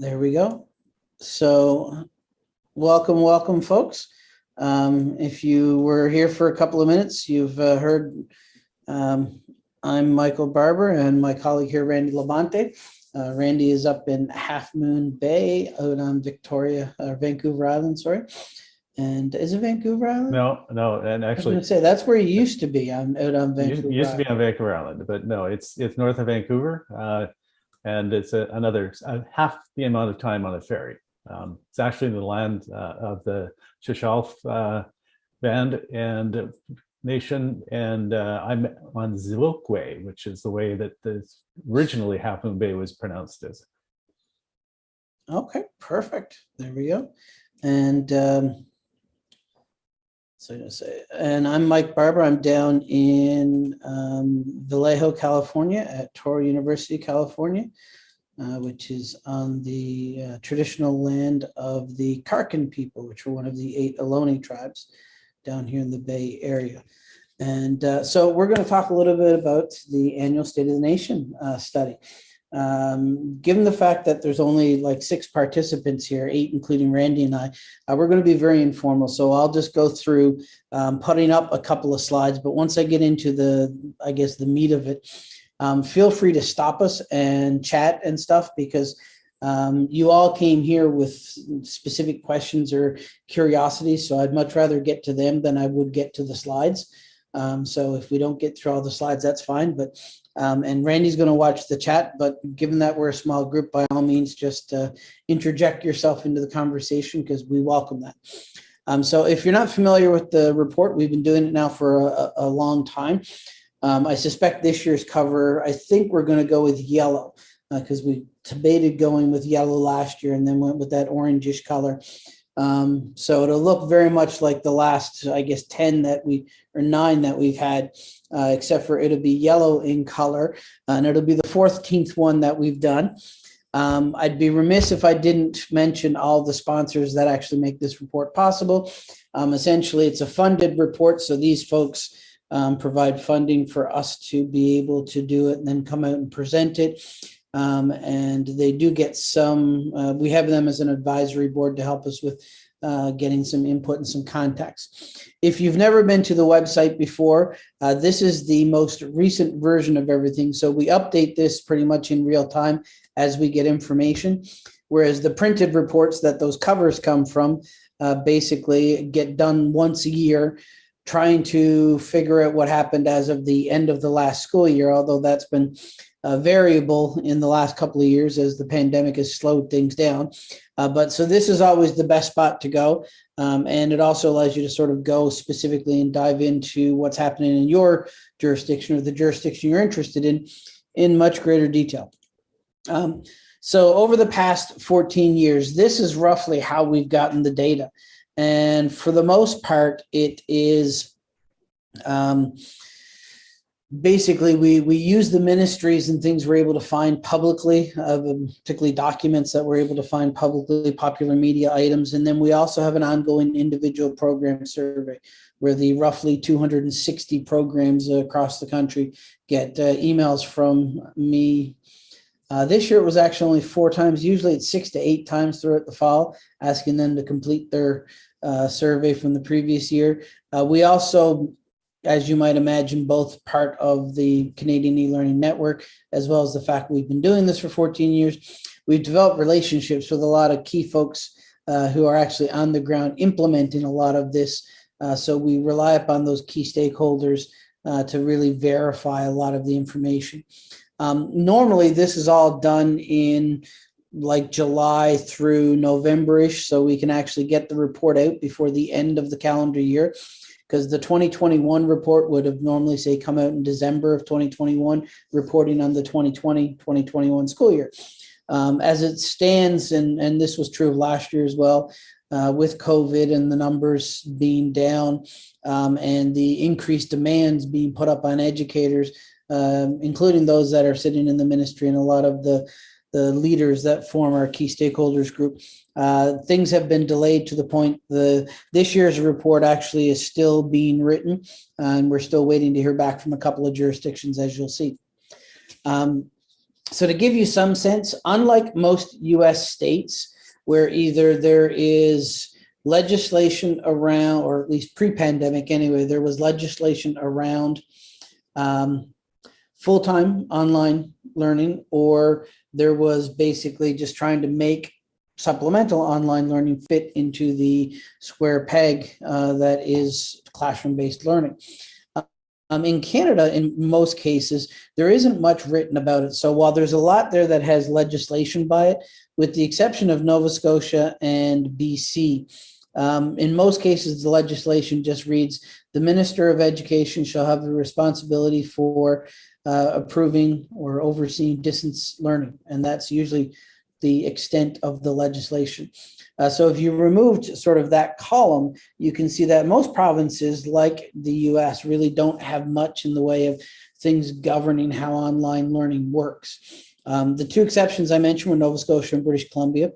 There we go. So welcome, welcome, folks. Um, if you were here for a couple of minutes, you've uh, heard um, I'm Michael Barbour and my colleague here, Randy LaBonte. Uh, Randy is up in Half Moon Bay out on Victoria, uh, Vancouver Island, sorry. And is it Vancouver Island? No, no, and I was actually, say, that's where you used to be, I'm out on Vancouver. used used to be on Vancouver Island, but no, it's, it's north of Vancouver. uh, And it's a- another, half the amount of time on a ferry. Um, It's actually in the land uh, of the Shuswap uh, band and nation. And uh, I'm on Zilukwe, which is the way that the originally Half Moon Bay was pronounced as. Okay, perfect. There we go. And um, so I'm gonna say, and I'm Mike Barbour. I'm down in um, Vallejo, California at Touro University, California, uh, which is on the uh, traditional land of the Karkin people, which are one of the eight Ohlone tribes down here in the Bay Area. And uh, so we're going to talk a little bit about the annual State of the Nation uh, study. Um, given the fact that there's only like six participants here, eight including Randy and I, uh, we're going to be very informal. So I'll just go through um, putting up a couple of slides. But once I get into the, I guess, the meat of it, um, feel free to stop us and chat and stuff because um, you all came here with specific questions or curiosities. So I'd much rather get to them than I would get to the slides. Um, so if we don't get through all the slides, that's fine. But um, and Randy's going to watch the chat, but given that we're a small group, by all means, just uh, interject yourself into the conversation because we welcome that. Um, so if you're not familiar with the report, we've been doing it now for a, a long time. Um, I suspect this year's cover, I think we're going to go with yellow because we debated going with yellow last year and then went with that orangish color. Um, so it'll look very much like the last, I guess, 10 that we, or nine that we've had, uh, except for it'll be yellow in color. And it'll be the 14th one that we've done. Um, I'd be remiss if I didn't mention all the sponsors that actually make this report possible. Um, essentially, it's a funded report. So these folks um, provide funding for us to be able to do it and then come out and present it. Um, and they do get some, uh, we have them as an advisory board to help us with uh, getting some input and some context. If you've never been to the website before, uh, this is the most recent version of everything. So we update this pretty much in real time as we get information. Whereas the printed reports that those covers come from uh, basically get done once a year trying to figure out what happened as of the end of the last school year, although that's been uh, variable in the last couple of years as the pandemic has slowed things down. Uh, but so this is always the best spot to go. Um, and it also allows you to sort of go specifically and dive into what's happening in your jurisdiction or the jurisdiction you're interested in in much greater detail. Um, so over the past 14 years, this is roughly how we've gotten the data. And for the most part, it is um, basically we we use the ministries and things we're able to find publicly, uh, particularly documents that we're able to find publicly, popular media items, and then we also have an ongoing individual program survey where the roughly 260 programs across the country get uh, emails from me. Uh, this year it was actually only four times. Usually it's six to eight times throughout the fall, asking them to complete their uh, survey from the previous year. Uh, we also as you might imagine, both part of the Canadian e-learning network, as well as the fact we've been doing this for 14 years. We've developed relationships with a lot of key folks uh, who are actually on the ground implementing a lot of this. Uh, so we rely upon those key stakeholders uh, to really verify a lot of the information. Um, normally, this is all done in like July through November-ish, so we can actually get the report out before the end of the calendar year because the 2021 report would have normally say come out in December of 2021, reporting on the 2020-2021 school year. Um, as it stands, and, and this was true of last year as well, uh, with COVID and the numbers being down um, and the increased demands being put up on educators, um, including those that are sitting in the ministry and a lot of the the leaders that form our key stakeholders group. Uh, things have been delayed to the point the this year's report actually is still being written, and we're still waiting to hear back from a couple of jurisdictions, as you'll see. Um, so to give you some sense, unlike most US states, where either there is legislation around, or at least pre-pandemic anyway, there was legislation around um, full-time online learning, or there was basically just trying to make supplemental online learning fit into the square peg uh, that is classroom-based learning. Um, in Canada, in most cases, there isn't much written about it. So while there's a lot there that has legislation by it, with the exception of Nova Scotia and BC, um, in most cases, the legislation just reads, the Minister of Education shall have the responsibility for uh, approving or overseeing distance learning. And that's usually the extent of the legislation. Uh, so if you removed sort of that column, you can see that most provinces like the US really don't have much in the way of things governing how online learning works. Um, the two exceptions I mentioned were Nova Scotia and British Columbia.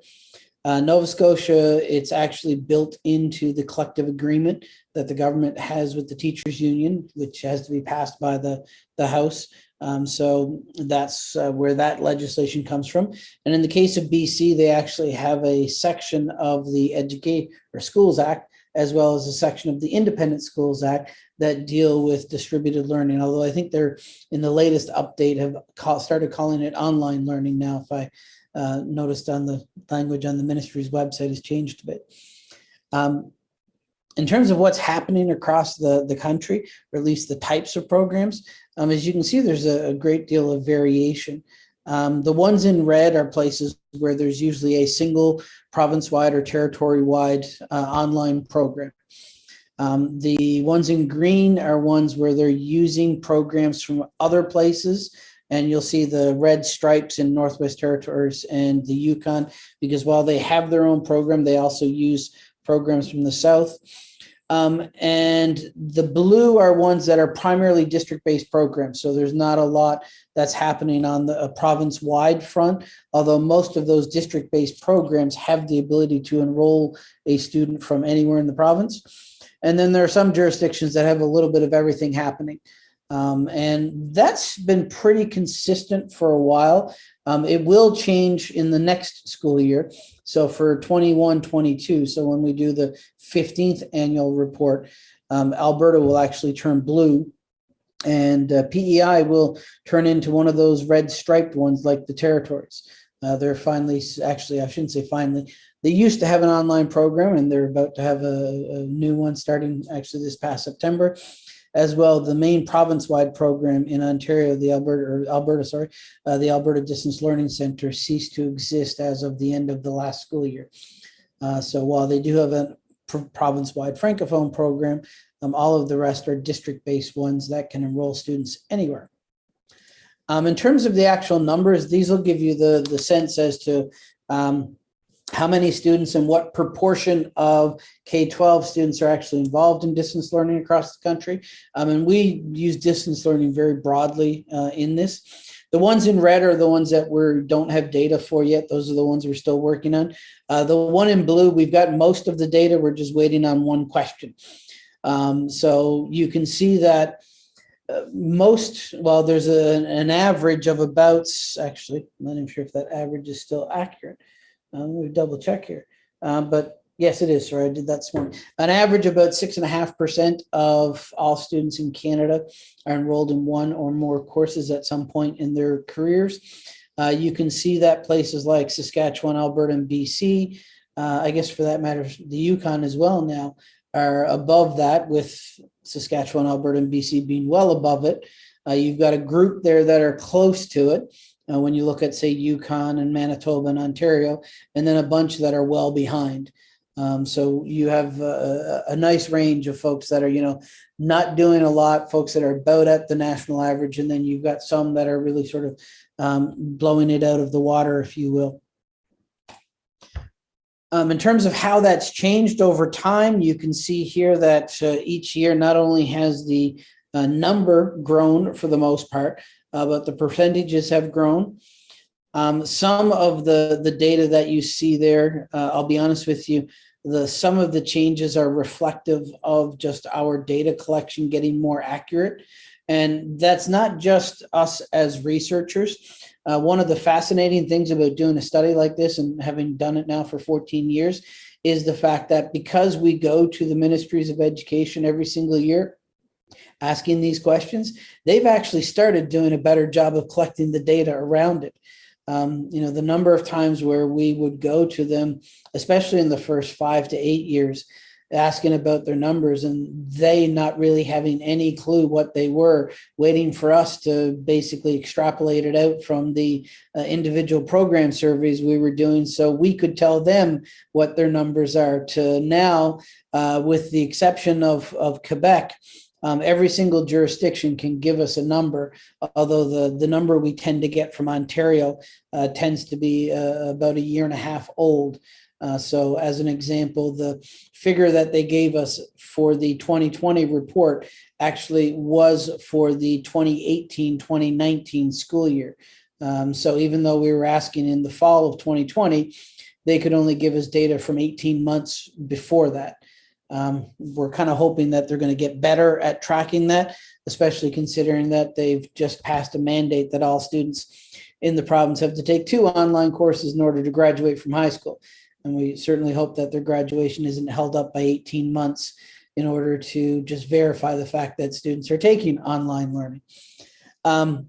Uh, Nova Scotia, it's actually built into the collective agreement that the government has with the teachers union, which has to be passed by the, the House. Um, so that's uh, where that legislation comes from. And in the case of BC, they actually have a section of the Educate or Schools Act, as well as a section of the Independent Schools Act that deal with distributed learning. Although I think they're in the latest update have call, started calling it online learning now. If I uh, noticed on the language on the ministry's website has changed a bit. Um, in terms of what's happening across the, the country, or at least the types of programs, um, as you can see, there's a, a great deal of variation. Um, the ones in red are places where there's usually a single province-wide or territory-wide uh, online program. Um, the ones in green are ones where they're using programs from other places and you'll see the red stripes in Northwest Territories and the Yukon because while they have their own program, they also use programs from the South. Um, and the blue are ones that are primarily district-based programs. So there's not a lot that's happening on the province-wide front, although most of those district-based programs have the ability to enroll a student from anywhere in the province. And then there are some jurisdictions that have a little bit of everything happening. Um, and that's been pretty consistent for a while. Um, it will change in the next school year. So for 21, 22, so when we do the 15th annual report, um, Alberta will actually turn blue and uh, PEI will turn into one of those red striped ones like the territories. Uh, they're finally, actually, I shouldn't say finally, they used to have an online program and they're about to have a, a new one starting actually this past September as well the main province-wide program in Ontario, the Alberta, or Alberta, sorry, uh, the Alberta Distance Learning Center ceased to exist as of the end of the last school year. Uh, so while they do have a province-wide francophone program, um, all of the rest are district-based ones that can enroll students anywhere. Um, in terms of the actual numbers, these will give you the, the sense as to um, how many students and what proportion of K-12 students are actually involved in distance learning across the country. Um, and we use distance learning very broadly uh, in this. The ones in red are the ones that we don't have data for yet. Those are the ones we're still working on. Uh, the one in blue, we've got most of the data. We're just waiting on one question. Um, so you can see that uh, most, well, there's a, an average of about, actually, I'm not even sure if that average is still accurate. Um, we double check here, um, but yes, it is. Sorry, I did that this morning. An average about six and a half percent of all students in Canada are enrolled in one or more courses at some point in their careers. Uh, you can see that places like Saskatchewan, Alberta, and BC, uh, I guess for that matter, the Yukon as well now, are above that with Saskatchewan, Alberta, and BC being well above it. Uh, you've got a group there that are close to it uh, when you look at, say, Yukon and Manitoba and Ontario, and then a bunch that are well behind. Um, so you have a, a, nice range of folks that are, you know, not doing a lot, folks that are about at the national average, and then you've got some that are really sort of um, blowing it out of the water, if you will. Um, in terms of how that's changed over time, you can see here that uh, each year not only has the uh, number grown for the most part, uh, but the percentages have grown. Um, some of the, the data that you see there, uh, I'll be honest with you, the some of the changes are reflective of just our data collection getting more accurate. And that's not just us as researchers. Uh, one of the fascinating things about doing a study like this and having done it now for 14 years is the fact that because we go to the ministries of education every single year asking these questions, they've actually started doing a better job of collecting the data around it. Um, you know, the number of times where we would go to them, especially in the first five to eight years, asking about their numbers and they not really having any clue what they were, waiting for us to basically extrapolate it out from the uh, individual program surveys we were doing so we could tell them what their numbers are to now, uh, with the exception of, of Quebec, um, every single jurisdiction can give us a number, although the, the number we tend to get from Ontario uh, tends to be uh, about a year and a half old. Uh, so as an example, the figure that they gave us for the 2020 report actually was for the 2018-2019 school year. Um, so even though we were asking in the fall of 2020, they could only give us data from 18 months before that. Um, we're kind of hoping that they're going to get better at tracking that, especially considering that they've just passed a mandate that all students in the province have to take two online courses in order to graduate from high school. And we certainly hope that their graduation isn't held up by 18 months in order to just verify the fact that students are taking online learning. Um,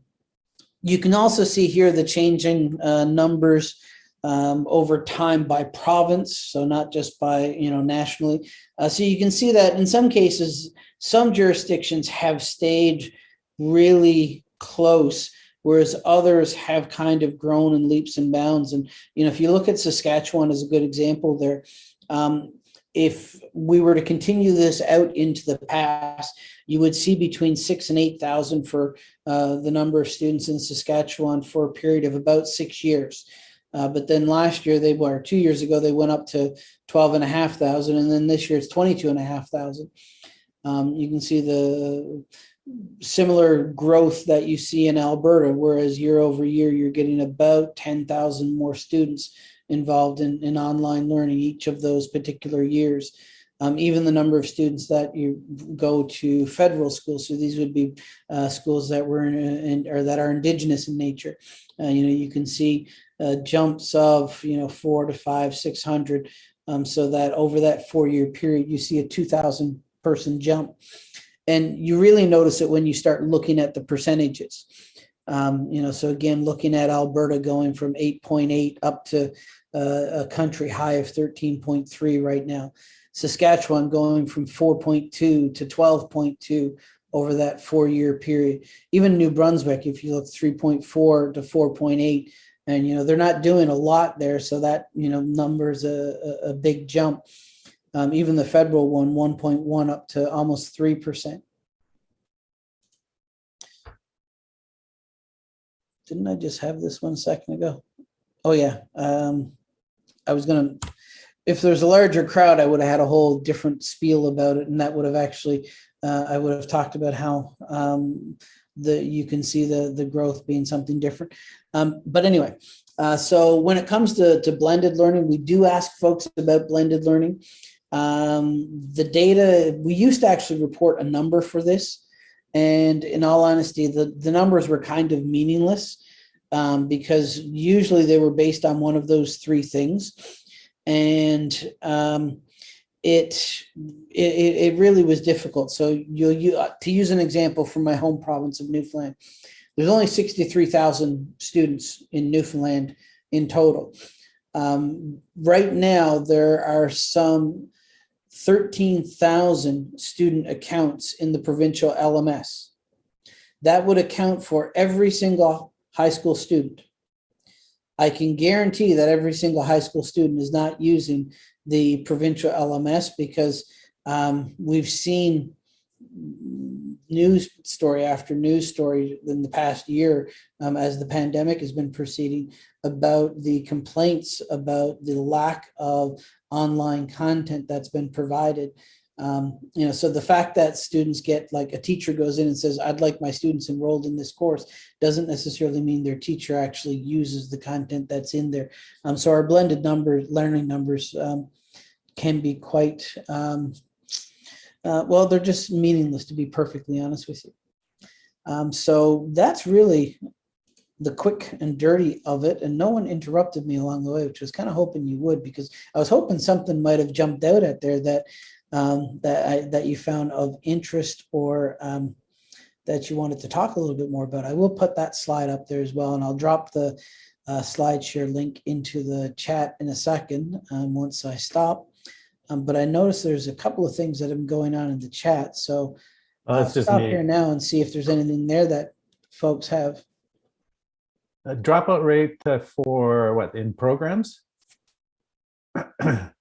you can also see here the changing uh, numbers um, over time by province, so not just by, you know, nationally. Uh, so you can see that in some cases, some jurisdictions have stayed really close, whereas others have kind of grown in leaps and bounds. And, you know, if you look at Saskatchewan as a good example there, um, if we were to continue this out into the past, you would see between six and 8,000 for uh, the number of students in Saskatchewan for a period of about six years. Uh, but then last year they were two years ago, they went up to 12 and a half thousand. And then this year it's 22 and a half thousand. Um, you can see the similar growth that you see in Alberta, whereas year over year, you're getting about 10,000 more students involved in, in online learning each of those particular years. Um, even the number of students that you go to federal schools, so these would be uh, schools that were in, in, or that are indigenous in nature. Uh, you know, you can see uh, jumps of you know four to five, six hundred, um, so that over that four-year period, you see a 2,000 person jump, and you really notice it when you start looking at the percentages. Um, you know, so again, looking at Alberta going from 8.8 up to uh, a country high of 13.3 right now. Saskatchewan going from 4.2 to 12.2 over that four-year period. Even New Brunswick, if you look 3.4 to 4.8, and you know they're not doing a lot there, so that you know number's a, a, big jump. Um, even the federal one, 1.1 up to almost 3%. Didn't I just have this one second ago? Oh yeah, um, I was gonna, if there's a larger crowd, I would have had a whole different spiel about it and that would have actually, uh, I would have talked about how um, the you can see the, the growth being something different. Um, but anyway, uh, so when it comes to, to blended learning, we do ask folks about blended learning. Um, the data, we used to actually report a number for this. And in all honesty, the, the numbers were kind of meaningless um, because usually they were based on one of those three things. And um, it, it, it really was difficult. So you, you to use an example from my home province of Newfoundland, there's only 63,000 students in Newfoundland in total. Um, right now, there are some 13,000 student accounts in the provincial LMS. That would account for every single high school student. I can guarantee that every single high school student is not using the provincial LMS because um, we've seen news story after news story in the past year um, as the pandemic has been proceeding about the complaints about the lack of online content that's been provided. Um, you know, so the fact that students get like a teacher goes in and says, I'd like my students enrolled in this course doesn't necessarily mean their teacher actually uses the content that's in there. Um, so our blended numbers, learning numbers um, can be quite, um, uh, well, they're just meaningless to be perfectly honest with you. Um, so that's really the quick and dirty of it, and no one interrupted me along the way, which was kind of hoping you would, because I was hoping something might have jumped out at there that um, that I, that you found of interest or um, that you wanted to talk a little bit more about. I will put that slide up there as well, and I'll drop the uh, slide share link into the chat in a second um, once I stop. Um, but I noticed there's a couple of things that have been going on in the chat, so Oh, I'll just stop here now and see if there's anything there that folks have. Uh, dropout rate uh, for what in programs?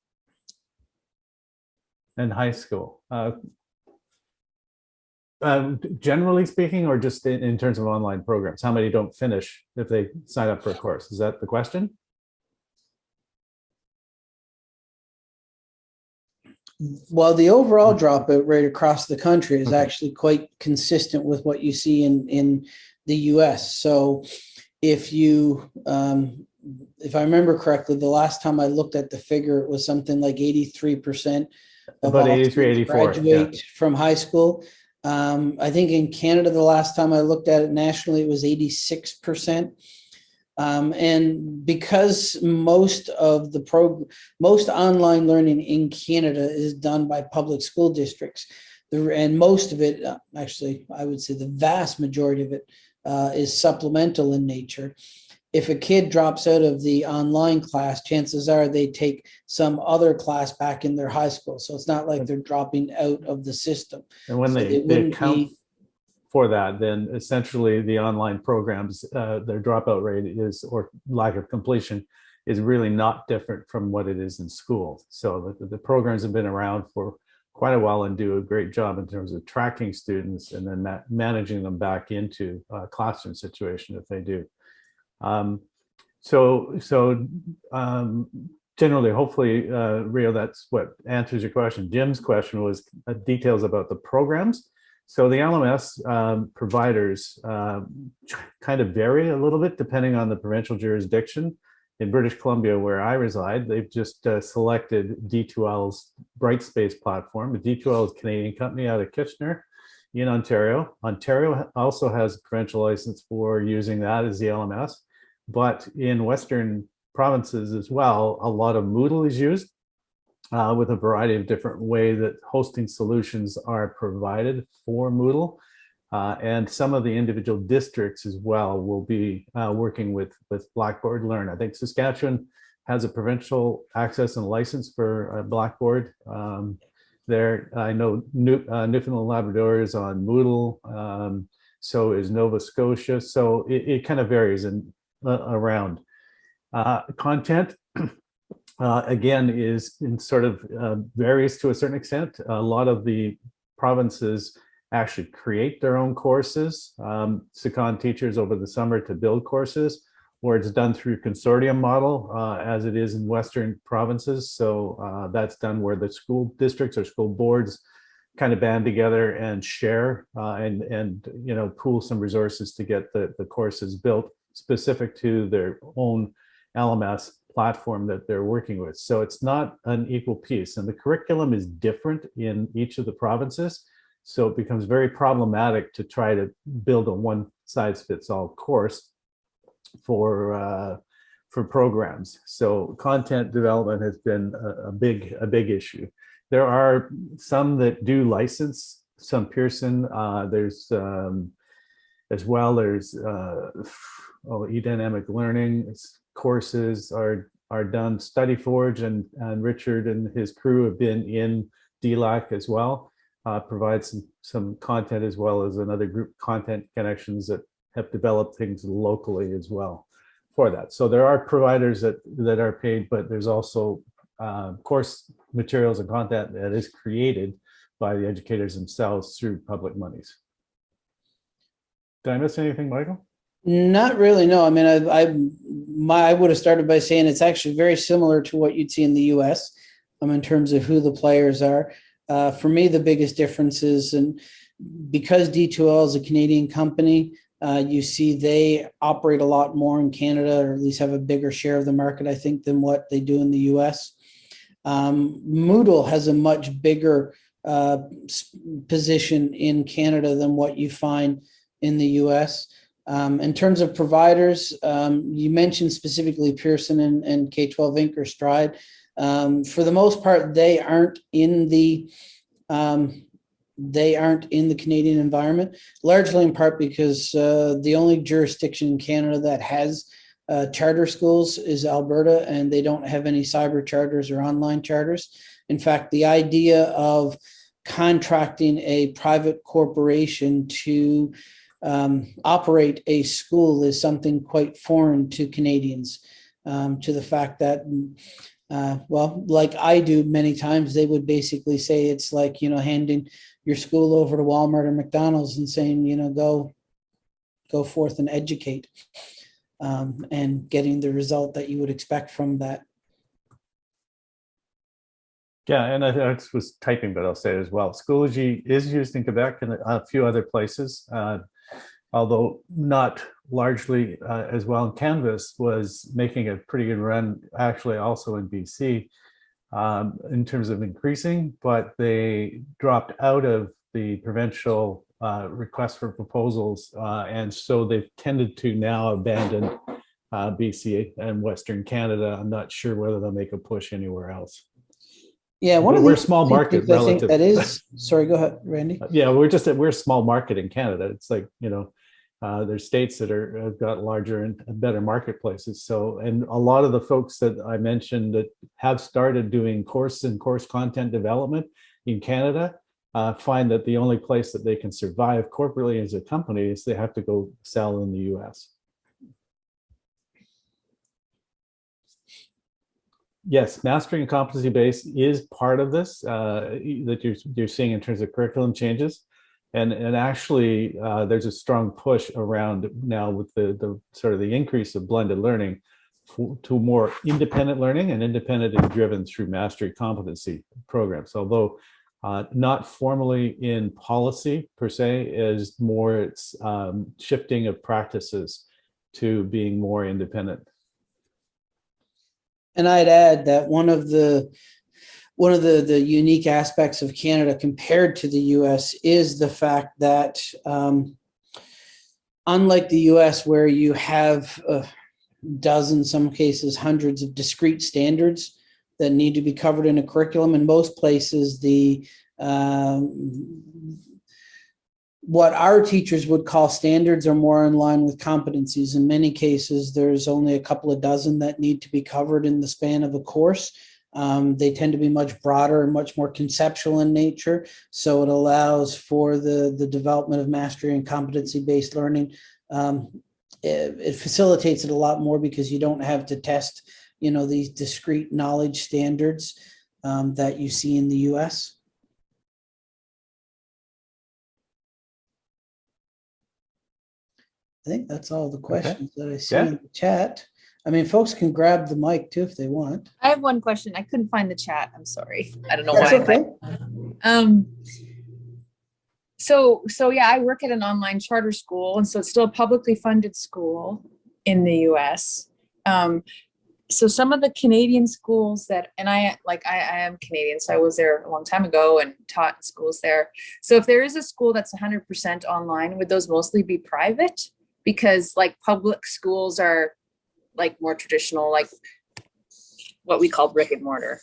and high school. Uh, um, generally speaking, or just in, in terms of online programs, how many don't finish if they sign up for a course? Is that the question? Well, the overall dropout rate across the country is Okay. actually quite consistent with what you see in, in the US. So if you, um, if I remember correctly, the last time I looked at the figure, it was something like eighty-three percent. About 83, 84, yeah. Graduate from high school. Um, I think in Canada, the last time I looked at it nationally, it was eighty-six percent. Um, and because most of the prog, most online learning in Canada is done by public school districts, the, and most of it, uh, actually, I would say the vast majority of it uh, is supplemental in nature. If a kid drops out of the online class, chances are they take some other class back in their high school. So it's not like they're dropping out of the system. And when So they, they account be- for that, then essentially the online programs, uh, their dropout rate is, or lack of completion, is really not different from what it is in school. So the, the programs have been around for quite a while and do a great job in terms of tracking students and then ma- managing them back into a classroom situation if they do. Um, so, so um, generally, hopefully, uh, Rio, that's what answers your question. Jim's question was uh, details about the programs. So the LMS um, providers um, kind of vary a little bit depending on the provincial jurisdiction. In British Columbia, where I reside, they've just uh, selected D2L's Brightspace platform. D2L is a Canadian company out of Kitchener in Ontario. Ontario also has a provincial license for using that as the LMS. But in Western provinces as well, a lot of Moodle is used uh, with a variety of different way that hosting solutions are provided for Moodle. Uh, and some of the individual districts as well will be uh, working with, with Blackboard Learn. I think Saskatchewan has a provincial access and license for uh, Blackboard. Um, there, I know New, uh, Newfoundland and Labrador is on Moodle. Um, so is Nova Scotia. So it, it kind of varies uh, around. Uh, content, uh, again, is in sort of uh, varies to a certain extent. A lot of the provinces actually create their own courses, um, teachers over the summer to build courses, or it's done through consortium model uh, as it is in Western provinces. So uh, that's done where the school districts or school boards kind of band together and share uh, and, and, you know, pool some resources to get the, the courses built specific to their own LMS platform that they're working with. So it's not an equal piece and the curriculum is different in each of the provinces. So it becomes very problematic to try to build a one size fits all course for uh, for programs. So content development has been a, a big a big issue. There are some that do license some Pearson. Uh, there's um, as well. There's uh, oh, eDynamic Learning courses are are done. StudyForge and and Richard and his crew have been in DLAC as well. Uh, provide some some content as well as another group content connections that have developed things locally as well for that. So there are providers that that are paid, but there's also uh, course materials and content that is created by the educators themselves through public monies. Did I miss anything, Michael? Not really, no. I mean, I, I, my, I would have started by saying it's actually very similar to what you'd see in the US um, in terms of who the players are. Uh, for me, the biggest difference is, and because D2L is a Canadian company, uh, you see they operate a lot more in Canada, or at least have a bigger share of the market, I think, than what they do in the US. Um, Moodle has a much bigger uh, position in Canada than what you find in the US. Um, in terms of providers, um, you mentioned specifically Pearson and, and K-12 Inc. or Stride. Um, for the most part, they aren't in the um, they aren't in the Canadian environment, largely in part because uh, the only jurisdiction in Canada that has uh, charter schools is Alberta, and they don't have any cyber charters or online charters. In fact, the idea of contracting a private corporation to um, operate a school is something quite foreign to Canadians, um, to the fact that uh, well, like I do many times, they would basically say it's like, you know, handing your school over to Walmart or McDonald's and saying, you know, go, go forth and educate um, and getting the result that you would expect from that. Yeah, and I, I was typing, but I'll say it as well. Schoology is used in Quebec and a few other places, uh, although not largely uh, as well. And Canvas was making a pretty good run, actually also in BC, um, in terms of increasing, but they dropped out of the provincial uh, request for proposals. Uh, and so they've tended to now abandon uh, BC and Western Canada. I'm not sure whether they'll make a push anywhere else. Yeah, one But of we're the small market I think relative. that is, sorry, go ahead, Randy. Yeah, we're just, we're a small market in Canada. It's like, you know, uh, there's states that are, have got larger and better marketplaces. So, and a lot of the folks that I mentioned that have started doing course and course content development in Canada uh, find that the only place that they can survive corporately as a company is they have to go sell in the US. Yes, mastering and competency base is part of this uh, that you're, you're seeing in terms of curriculum changes. And, and actually, uh, there's a strong push around now with the, the sort of the increase of blended learning for, to more independent learning and independent and driven through mastery competency programs. Although uh, not formally in policy per se, is more it's um, shifting of practices to being more independent. And I'd add that one of the one of the, the unique aspects of Canada compared to the US is the fact that um, unlike the US where you have a dozen, some cases hundreds of discrete standards that need to be covered in a curriculum, in most places the um, what our teachers would call standards are more in line with competencies. In many cases, there's only a couple of dozen that need to be covered in the span of a course. Um, they tend to be much broader and much more conceptual in nature. So it allows for the, the development of mastery and competency-based learning. Um, it, it facilitates it a lot more because you don't have to test, you know, these discrete knowledge standards um, that you see in the US. I think that's all the questions that I see Yeah. in the chat. I mean, folks can grab the mic too if they want. I have one question. I couldn't find the chat. I'm sorry. I don't know That's why. okay. Um, so, so yeah, I work at an online charter school and so it's still a publicly funded school in the US. Um, so some of the Canadian schools that, and I, like, I, I am Canadian, so I was there a long time ago and taught in schools there. So if there is a school that's hundred percent online, would those mostly be private? Because like public schools are like more traditional, like what we call brick and mortar.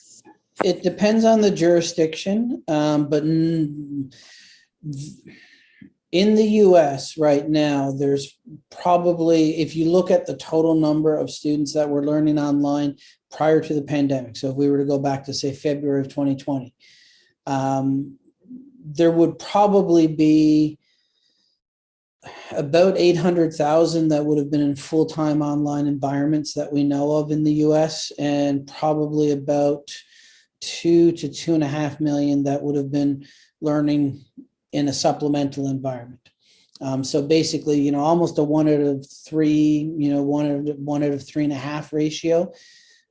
It depends on the jurisdiction, um, but in the US right now, there's probably, if you look at the total number of students that were learning online prior to the pandemic, so if we were to go back to say February of 2020, um, there would probably be about 800,000 that would have been in full-time online environments that we know of in the US and probably about two to two and a half million that would have been learning in a supplemental environment. Um, so basically, you know, almost a one out of three, you know, one out of one out of three and a half ratio.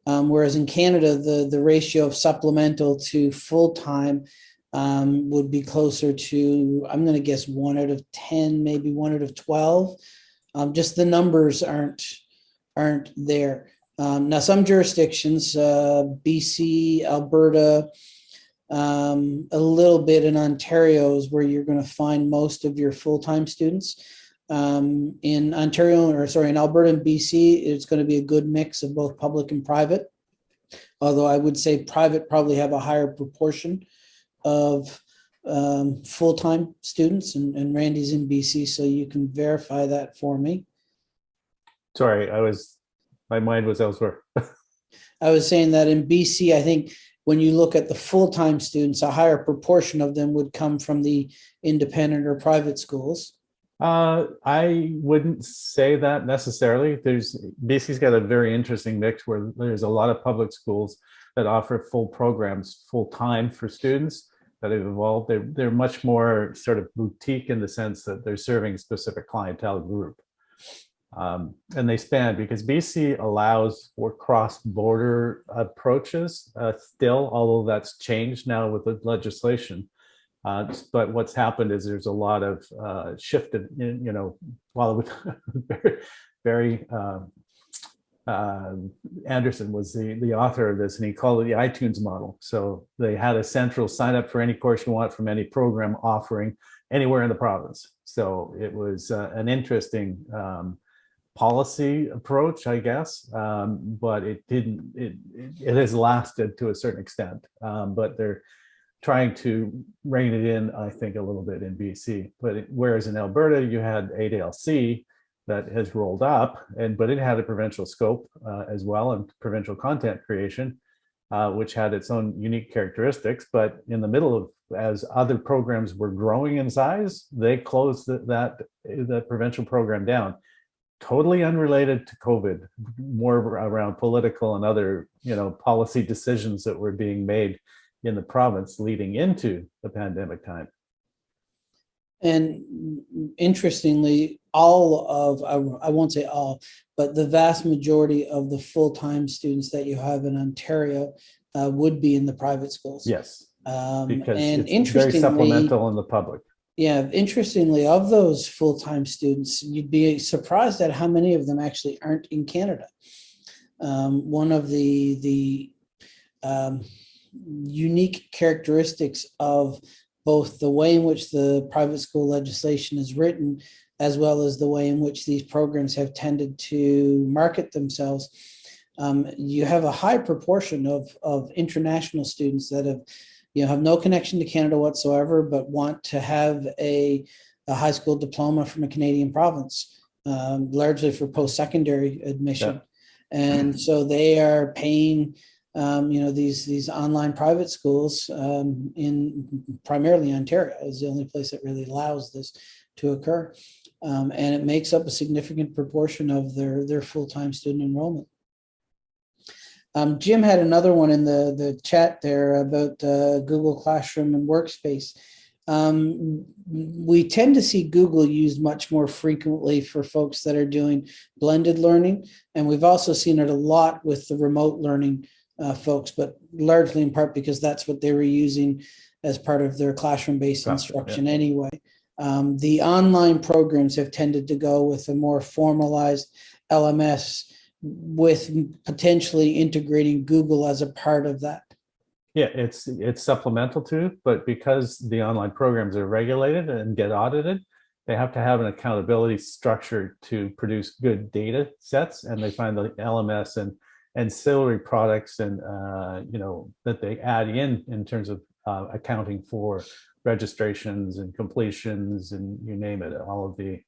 Um, whereas in Canada, the, the ratio of supplemental to full-time um, would be closer to, I'm going to guess one out of 10, maybe one out of 12. Um, just the numbers aren't, aren't there. Um, now, some jurisdictions, uh, BC, Alberta, um, a little bit in Ontario is where you're going to find most of your full-time students. Um, in Ontario, or sorry, in Alberta and BC, it's going to be a good mix of both public and private. Although I would say private probably have a higher proportion of um, full-time students and, and Randy's in BC, so you can verify that for me. Sorry, I was, my mind was elsewhere. I was saying that in BC, I think when you look at the full-time students, a higher proportion of them would come from the independent or private schools. Uh, I wouldn't say that necessarily. There's BC's got a very interesting mix where there's a lot of public schools that offer full programs full time for students that have evolved. They're they're much more sort of boutique in the sense that they're serving a specific clientele group. Um, and they span because BC allows for cross-border approaches uh, still, although that's changed now with the legislation. Uh, but what's happened is there's a lot of uh, shifted, in, you know, while with Barry, Barry um, uh, Anderson was the, the author of this and he called it the iTunes model. So they had a central sign up for any course you want from any program offering anywhere in the province. So it was uh, an interesting um, policy approach, I guess, um, but it didn't, it, it, has lasted to a certain extent, um, but they're trying to rein it in, I think, a little bit in BC. But it- whereas in Alberta, you had ADLC that has rolled up, and but it had a provincial scope uh, as well and provincial content creation, uh, which had its own unique characteristics. But in the middle of, as other programs were growing in size, they closed that, that provincial program down. Totally unrelated to COVID, more around political and other, you know, policy decisions that were being made in the province leading into the pandemic time. And interestingly, all of, I, I won't say all, but the vast majority of the full-time students that you have in Ontario uh, would be in the private schools. Yes, Um, because and it's very supplemental in the public. yeah, interestingly, of those full-time students, you'd be surprised at how many of them actually aren't in Canada. Um, one of the, the um, unique characteristics of both the way in which the private school legislation is written, as well as the way in which these programs have tended to market themselves. Um, you have a high proportion of, of international students that have, you know, have no connection to Canada whatsoever, but want to have a, a high school diploma from a Canadian province, um, largely for post-secondary admission. And so they are paying um, you know, these, these online private schools um, in primarily Ontario is the only place that really allows this to occur. Um, and it makes up a significant proportion of their, their full-time student enrollment. Um, Jim had another one in the, the chat there about uh, Google Classroom and Workspace. Um, we tend to see Google used much more frequently for folks that are doing blended learning. And we've also seen it a lot with the remote learning uh, folks, but largely in part because that's what they were using as part of their classroom-based Class- instruction anyway. Um, the online programs have tended to go with a more formalized LMS with potentially integrating Google as a part of that. Yeah, it's it's supplemental to, but because the online programs are regulated and get audited, they have to have an accountability structure to produce good data sets, and they find the LMS and ancillary products and uh, you know that they add in in terms of uh, accounting for registrations and completions and you name it, all of the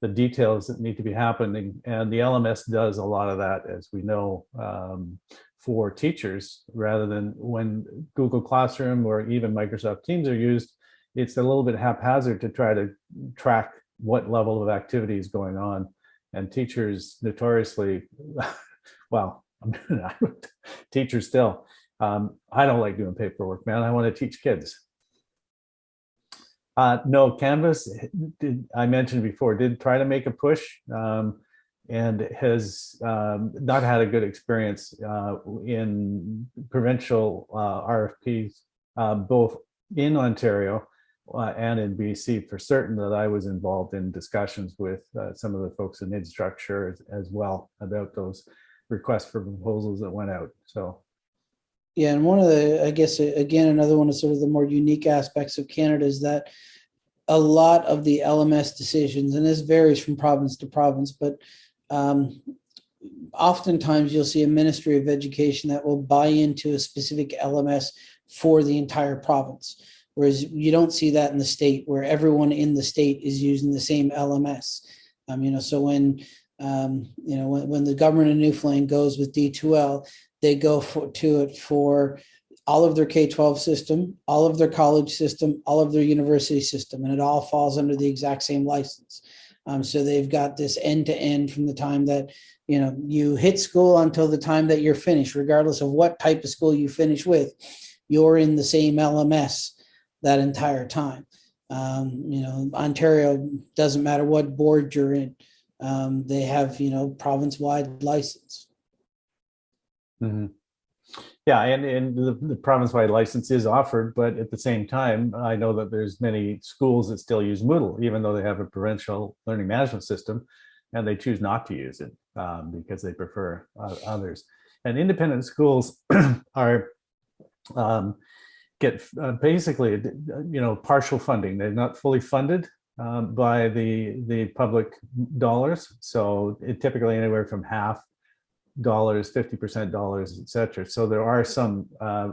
the details that need to be happening. And the LMS does a lot of that, as we know, um, for teachers, rather than when Google Classroom or even Microsoft Teams are used, it's a little bit haphazard to try to track what level of activity is going on. And teachers notoriously, well, teachers still, um, I don't like doing paperwork, man. I want to teach kids. Uh, no, Canvas, did, I mentioned before, did try to make a push um, and has um, not had a good experience uh, in provincial uh, RFPs, uh, both in Ontario uh, and in BC for certain that I was involved in discussions with uh, some of the folks in infrastructure as, as well about those requests for proposals that went out. So Yeah, and one of the, I guess, again, another one of sort of the more unique aspects of Canada is that a lot of the LMS decisions, and this varies from province to province, but um, oftentimes you'll see a Ministry of Education that will buy into a specific LMS for the entire province. Whereas you don't see that in the state where everyone in the state is using the same LMS. Um, you know, so when, um, you know, when, when the government of Newfoundland goes with D2L, they go for, to it for all of their K-12 system, all of their college system, all of their university system, and it all falls under the exact same license. Um, so they've got this end to end from the time that, you know, you hit school until the time that you're finished, regardless of what type of school you finish with, you're in the same LMS that entire time. Um, you know, Ontario, doesn't matter what board you're in, um, they have, you know, province-wide license. Mhm. Yeah, and, and the, the province-wide license is offered, but at the same time, I know that there's many schools that still use Moodle, even though they have a provincial learning management system, and they choose not to use it um, because they prefer uh, others. And independent schools are um, get uh, basically, you know, partial funding. They're not fully funded um, by the the public dollars, so it typically anywhere from half dollars, 50% dollars, et cetera. So there are some uh,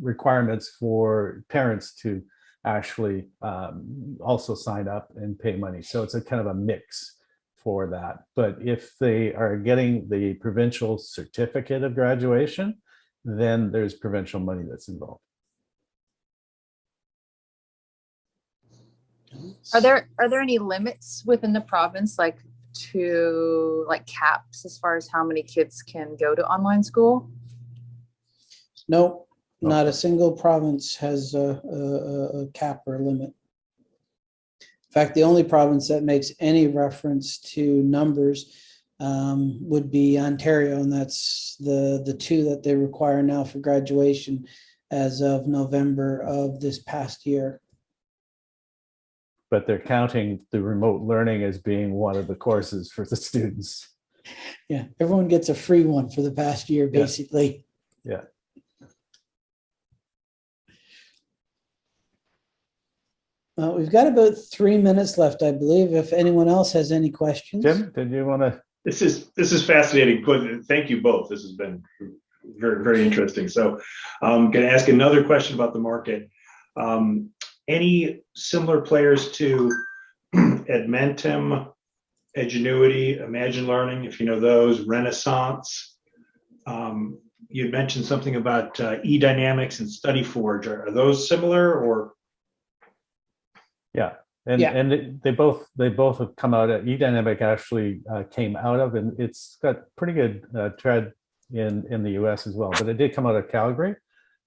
requirements for parents to actually um, also sign up and pay money. So it's a kind of a mix for that. But if they are getting the provincial certificate of graduation, then there's provincial money that's involved. Are there, are there any limits within the province, like to, like caps as far as how many kids can go to online school? No, not a single province has a, a, a- a cap or a limit. In fact, the only province that makes any reference to numbers um, would be Ontario, and that's the, the two that they require now for graduation as of November of this past year. But they're counting the remote learning as being one of the courses for the students. Yeah, everyone gets a free one for the past year, basically. Yeah. Uh, we've got about three minutes left, I believe, if anyone else has any questions. Jim, did you want to? This is, this is fascinating. Good. Thank you both. This has been very, very interesting. So I'm going to ask another question about the market. Um, Any similar players to Edmentum, Edgenuity, Imagine Learning, if you know those, Renaissance? Um, You mentioned something about uh, eDynamics and StudyForge. Are are those similar or? Yeah, and Yeah. and they- they both they both have come out. At eDynamic actually uh, came out of, and it's got pretty good uh, tread in in the U.S. as well. But it did come out of Calgary,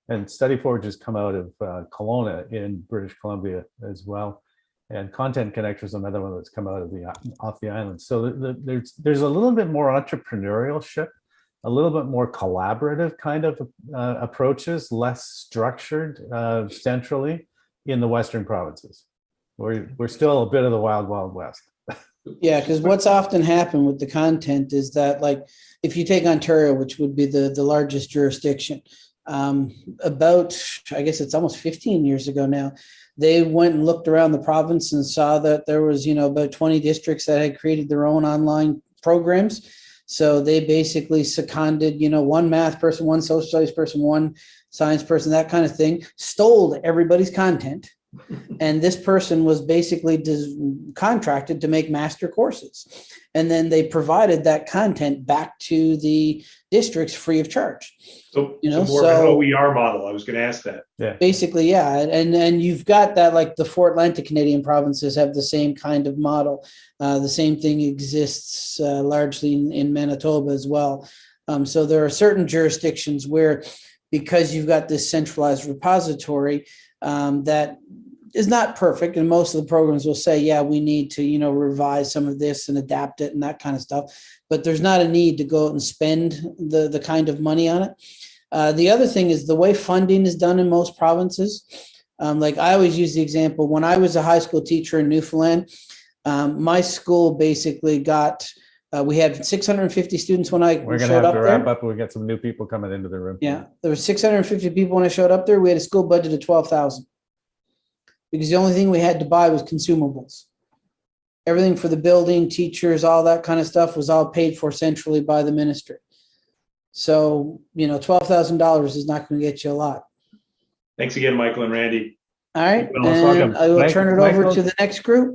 and StudyForge has come out of uh, Kelowna in British Columbia as well. And Content Connector is another one that's come out of the off the island. So the, the, there's there's a little bit more entrepreneurship, a little bit more collaborative kind of uh, approaches, less structured uh, centrally in the Western provinces. We're, we're still a bit of the wild, wild west. Yeah, because what's often happened with the content is that like, if you take Ontario, which would be the, the largest jurisdiction, um, about, I guess it's almost fifteen years ago now, they went and looked around the province and saw that there was, you know, about twenty districts that had created their own online programs. So they basically seconded, you know, one math person, one social studies person, one science person, that kind of thing, stole everybody's content. And this person was basically contracted to make master courses. And then they provided that content back to the districts free of charge. So You so know, more of an OER model. I was going to ask that. Yeah. Basically, yeah, and and you've got that like the four Atlantic Canadian provinces have the same kind of model. Uh, the same thing exists uh, largely in, in Manitoba as well. Um, so there are certain jurisdictions where, because you've got this centralized repository, um, that is not perfect, and most of the programs will say, yeah, we need to you know revise some of this and adapt it and that kind of stuff. But there's not a need to go out and spend the the kind of money on it. Uh, the other thing is the way funding is done in most provinces. Um, like I always use the example when I was a high school teacher in Newfoundland, um, my school basically got uh, we had 650 students when I We're gonna showed have up to there. wrap up. We got some new people coming into the room. Yeah, there were 650 people when I showed up there. We had a school budget of 12,000. because the only thing we had to buy was consumables. Everything for the building, teachers, all that kind of stuff was all paid for centrally by the ministry. So, you know, twelve thousand dollars is not going to get you a lot. Thanks again, Michael and Randy. All right, You're most welcome. and I will Mike- turn it over Michael? to the next group.